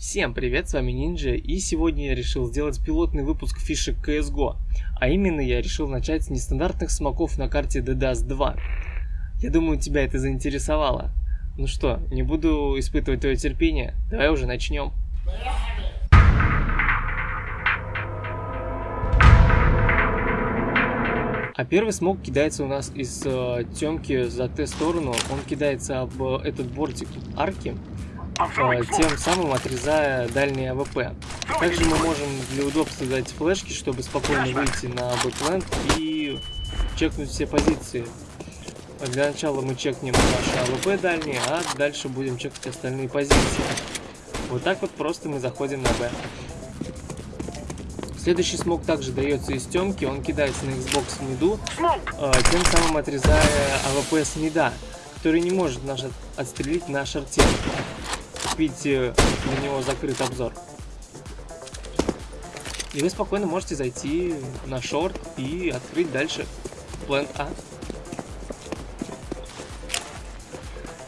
Всем привет, с вами Нинджа, и сегодня я решил сделать пилотный выпуск фишек CSGO. А именно я решил начать с нестандартных смоков на карте DDoS 2. Я думаю, тебя это заинтересовало. Ну что, не буду испытывать твое терпение, давай уже начнем. А первый смог кидается у нас из э, темки за Т-сторону. Он кидается об э, этот бортик арки, тем самым отрезая дальний AWP. Также мы можем для удобства дать флешки, чтобы спокойно выйти на Б плент и чекнуть все позиции. Для начала мы чекнем наши AWP дальние, а дальше будем чекать остальные позиции. Вот так вот просто мы заходим на Б. Следующий смог также дается из темки, он кидается на Xbox в миду, э, тем самым отрезая AWP с мида, который не может наш отстрелить на шорте. Видите, на него закрыт обзор. И вы спокойно можете зайти на шорт и открыть дальше плент А.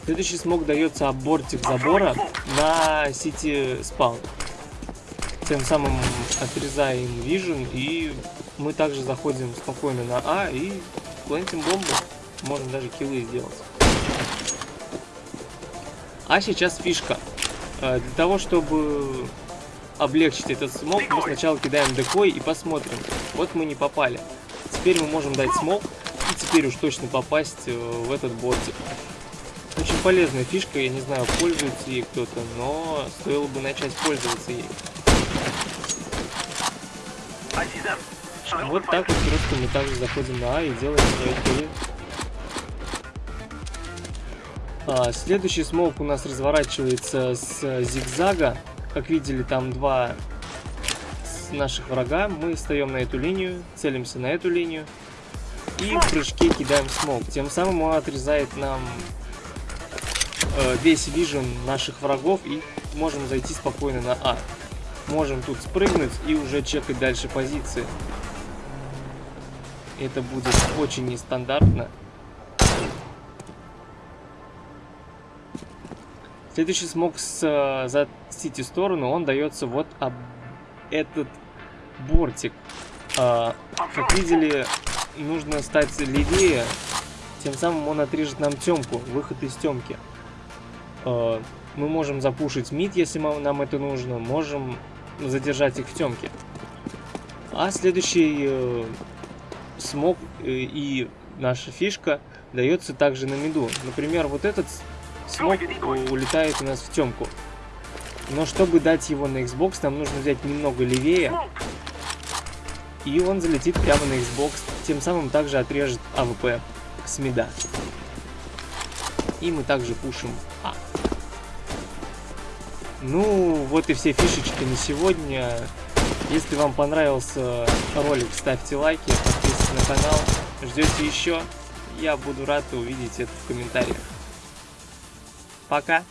Следующий смог дается о бортик забора на CT spawn тем самым отрезаем Vision, и мы также заходим спокойно на А и плентим бомбу. Можем даже киллы сделать. А сейчас фишка. Э, для того, чтобы облегчить этот смог, мы сначала кидаем декой и посмотрим. Вот мы не попали. Теперь мы можем дать смог и теперь уж точно попасть э, в этот бортик. Очень полезная фишка, я не знаю, пользуется ей кто-то, но стоило бы начать пользоваться ей. Вот так вот просто мы также заходим на А и делаем свои. А, следующий смоук у нас разворачивается с зигзага. Как видели, там два наших врага. Мы встаем на эту линию, целимся на эту линию. И в прыжке кидаем смог. Тем самым он отрезает нам э, весь вижен наших врагов и можем зайти спокойно на А. Можем тут спрыгнуть и уже чекать дальше позиции. Это будет очень нестандартно. Следующий смог с, за сити сторону, он дается вот об этот бортик. А, как видели, нужно стать левее, тем самым он отрежет нам темку, выход из темки. А, мы можем запушить мид, если нам это нужно, можем задержать их в темке. А следующий э, смог э, и наша фишка дается также на миду. Например, вот этот смог улетает у нас в темку. Но чтобы дать его на Xbox, нам нужно взять немного левее. И он залетит прямо на Xbox, тем самым также отрежет АВП с мида. И мы также пушим А. Ну, вот и все фишечки на сегодня. Если вам понравился ролик, ставьте лайки, подписывайтесь на канал. Ждете еще? Я буду рад увидеть это в комментариях. Пока!